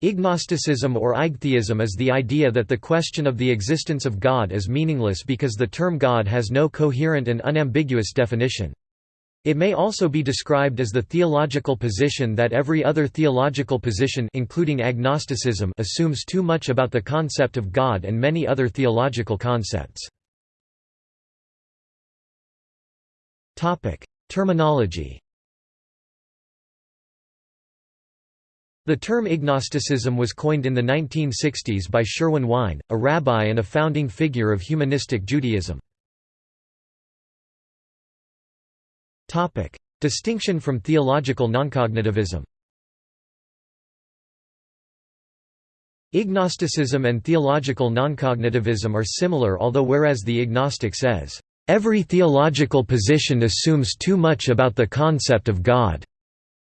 Ignosticism or igtheism is the idea that the question of the existence of God is meaningless because the term God has no coherent and unambiguous definition. It may also be described as the theological position that every other theological position including agnosticism assumes too much about the concept of God and many other theological concepts. Terminology The term ignosticism was coined in the 1960s by Sherwin Wine, a rabbi and a founding figure of humanistic Judaism. Distinction from theological noncognitivism. Ignosticism and theological noncognitivism are similar although whereas the ignostic says, "...every theological position assumes too much about the concept of God,"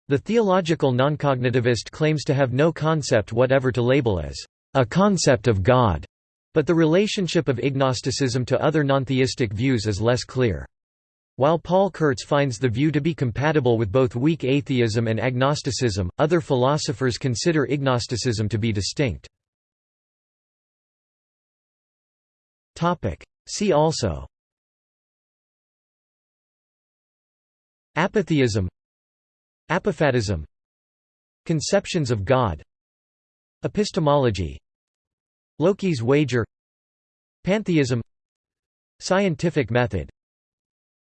The theological noncognitivist claims to have no concept whatever to label as a concept of God, but the relationship of ignosticism to other nontheistic views is less clear. While Paul Kurtz finds the view to be compatible with both weak atheism and agnosticism, other philosophers consider ignosticism to be distinct. See also Apatheism Apophatism. Conceptions of God. Epistemology. Loki's wager. Pantheism. Scientific method.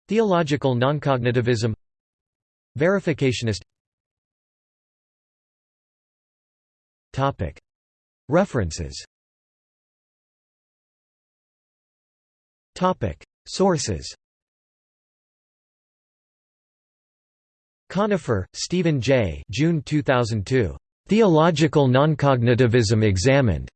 Theological noncognitivism. Verificationist. References. Sources Conifer, Stephen J. June 2002. Theological Noncognitivism Examined.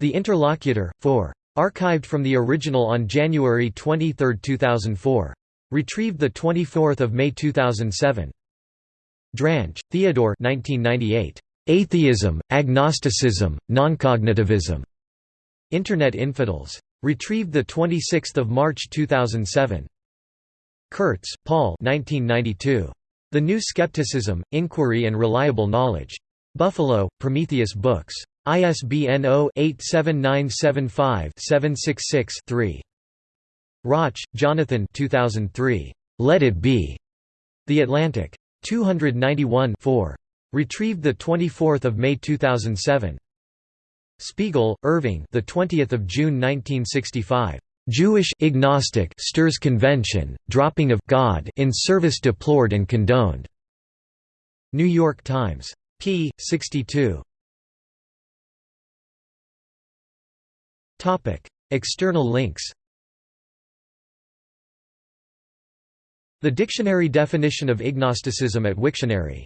The Interlocutor, 4. Archived from the original on January 23, 2004. Retrieved 24 May 2007. Drange, Theodore 1998. Atheism, Agnosticism, Noncognitivism. Internet Infidels. Retrieved 26 March 2007. Kurtz, Paul 1992. The New Skepticism, Inquiry and Reliable Knowledge. Buffalo, Prometheus Books. ISBN 0-87975-766-3. Rauch, Jonathan 2003. Let It Be. The Atlantic. 291 4. Retrieved 24 May 2007. Spiegel, Irving the 20th of June 1965. Jewish agnostic stirs convention, dropping of God in service deplored and condoned. New York Times. p. 62. Topic: External links. The dictionary definition of ignosticism at Wiktionary